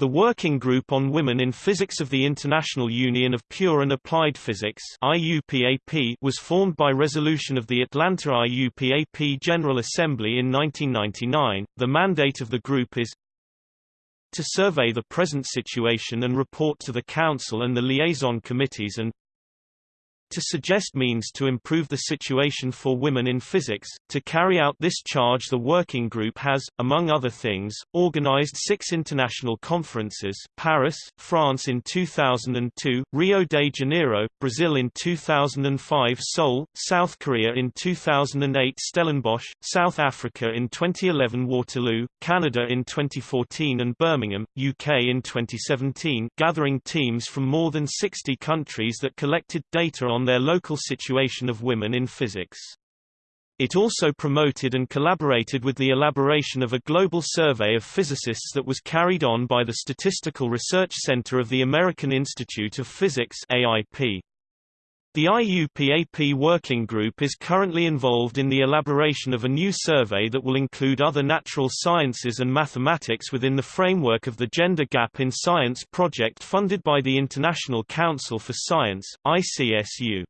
The Working Group on Women in Physics of the International Union of Pure and Applied Physics IUPAP was formed by resolution of the Atlanta IUPAP General Assembly in 1999. The mandate of the group is to survey the present situation and report to the Council and the liaison committees and to suggest means to improve the situation for women in physics. To carry out this charge the working group has, among other things, organized six international conferences Paris, France in 2002, Rio de Janeiro, Brazil in 2005 Seoul, South Korea in 2008 Stellenbosch, South Africa in 2011 Waterloo, Canada in 2014 and Birmingham, UK in 2017 gathering teams from more than 60 countries that collected data on on their local situation of women in physics. It also promoted and collaborated with the elaboration of a global survey of physicists that was carried on by the Statistical Research Center of the American Institute of Physics AIP. The IUPAP Working Group is currently involved in the elaboration of a new survey that will include other natural sciences and mathematics within the framework of the Gender Gap in Science project funded by the International Council for Science, ICSU.